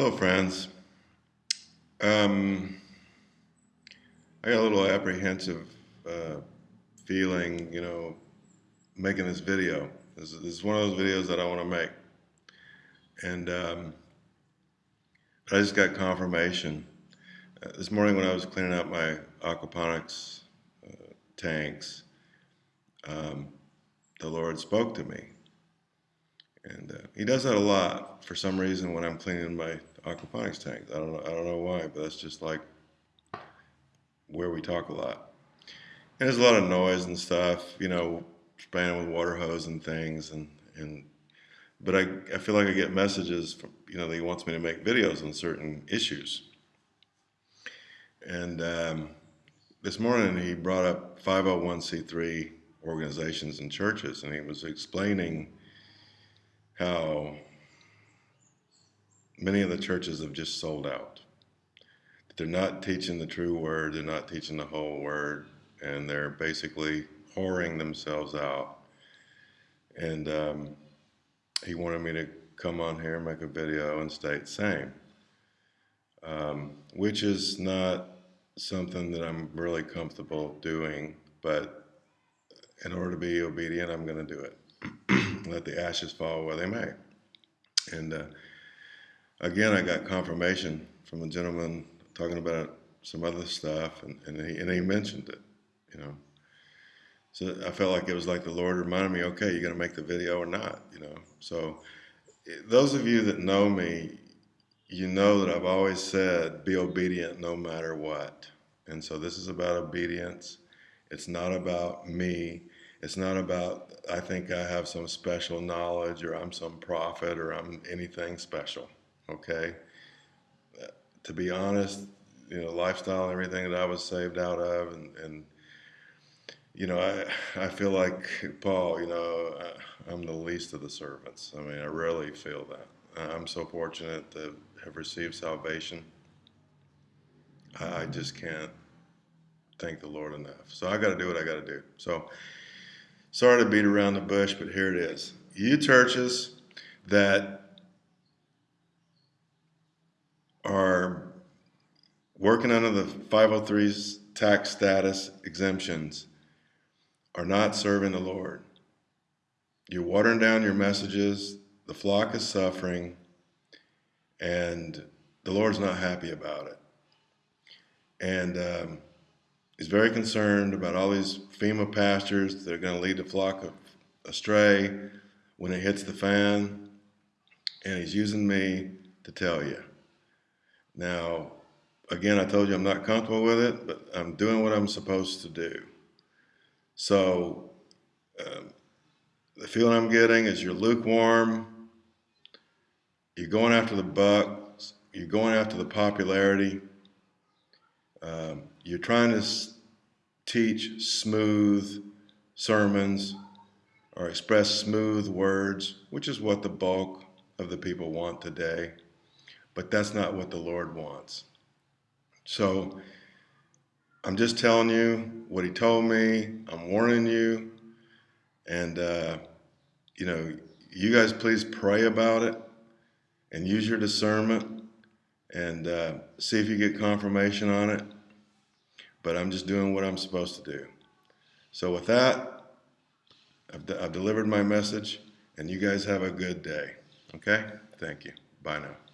Hello, friends. Um, I got a little apprehensive uh, feeling, you know, making this video. This, this, is one of those videos that I want to make. And um, I just got confirmation. Uh, this morning when I was cleaning out my aquaponics uh, tanks, um, the Lord spoke to me. And uh, he does that a lot for some reason when I'm cleaning my aquaponics tanks. I don't know. I don't know why, but that's just like where we talk a lot. And there's a lot of noise and stuff, you know, spraying with water hose and things, and and. But I, I feel like I get messages from, you know, that he wants me to make videos on certain issues. And um, this morning he brought up 501c3 organizations and churches, and he was explaining how many of the churches have just sold out. They're not teaching the true word, they're not teaching the whole word, and they're basically whoring themselves out. And um, he wanted me to come on here and make a video and state same, um, which is not something that I'm really comfortable doing, but in order to be obedient, I'm going to do it. let the ashes fall where they may. And uh, again, I got confirmation from a gentleman talking about some other stuff, and, and, he, and he mentioned it, you know. So I felt like it was like the Lord reminded me, okay, you're going to make the video or not, you know. So those of you that know me, you know that I've always said, be obedient no matter what. And so this is about obedience. It's not about me. It's not about, I think I have some special knowledge or I'm some prophet or I'm anything special, okay? To be honest, you know, lifestyle everything that I was saved out of and, and you know, I, I feel like Paul, you know, I, I'm the least of the servants. I mean, I really feel that. I'm so fortunate to have received salvation. I just can't thank the Lord enough. So I got to do what I got to do. So sorry to beat around the bush, but here it is. You churches that are working under the 503's tax status exemptions are not serving the Lord. You're watering down your messages, the flock is suffering, and the Lord's not happy about it. And um, He's very concerned about all these FEMA pastors that are going to lead the flock astray when it hits the fan. And he's using me to tell you. Now, again, I told you I'm not comfortable with it, but I'm doing what I'm supposed to do. So, um, the feeling I'm getting is you're lukewarm, you're going after the bucks, you're going after the popularity, um, you're trying to teach smooth sermons or express smooth words, which is what the bulk of the people want today. But that's not what the Lord wants. So I'm just telling you what He told me. I'm warning you. And, uh, you know, you guys please pray about it and use your discernment and uh, see if you get confirmation on it. But I'm just doing what I'm supposed to do. So with that, I've, de I've delivered my message, and you guys have a good day. Okay? Thank you. Bye now.